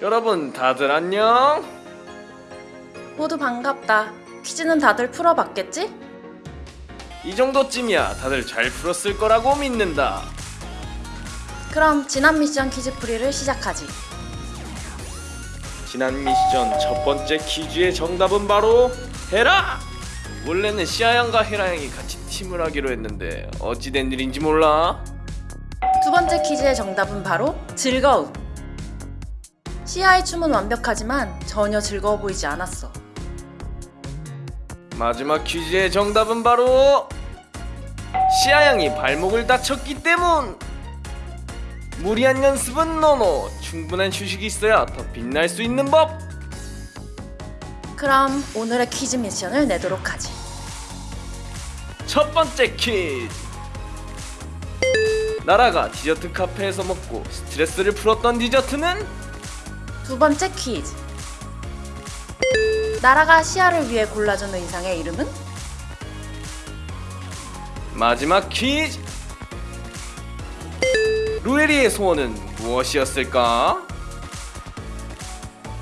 여러분 다들 안녕? 모두 반갑다. 퀴즈는 다들 풀어봤겠지? 이 정도쯤이야 다들 잘 풀었을 거라고 믿는다. 그럼 지난 미션 퀴즈풀이를 시작하지. 지난 미션 첫 번째 퀴즈의 정답은 바로 헤라! 원래는 시아양과 헤라양이 같이 팀을 하기로 했는데 어찌된 일인지 몰라. 두 번째 퀴즈의 정답은 바로 즐거움. 시아의 춤은 완벽하지만 전혀 즐거워 보이지 않았어. 마지막 퀴즈의 정답은 바로 시아 양이 발목을 다쳤기 때문. 무리한 연습은 노노. 충분한 휴식이 있어야 더 빛날 수 있는 법. 그럼 오늘의 퀴즈 미션을 내도록 하지. 첫 번째 퀴즈. 나라가 디저트 카페에서 먹고 스트레스를 풀었던 디저트는 두 번째 퀴즈. 나라가 시아를 위해 골라준 의상의 이름은? 마지막 퀴즈. 루에리의 소원은 무엇이었을까?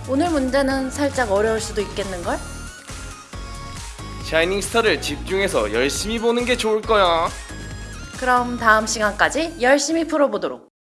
오늘 문제는 살짝 어려울 수도 있겠는걸? 샤이닝 스타를 집중해서 열심히 보는 게 좋을 거야. 그럼 다음 시간까지 열심히 풀어보도록.